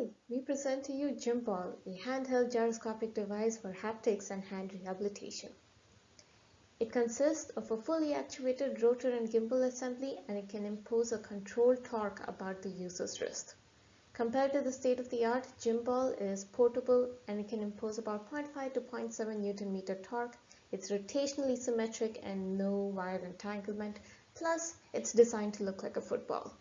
Hi, we present to you Gymball, a handheld gyroscopic device for haptics and hand rehabilitation. It consists of a fully actuated rotor and gimbal assembly and it can impose a controlled torque about the user's wrist. Compared to the state-of-the-art, Gymball is portable and it can impose about 0.5 to 0.7 Newton meter torque. It's rotationally symmetric and no wire entanglement. Plus, it's designed to look like a football.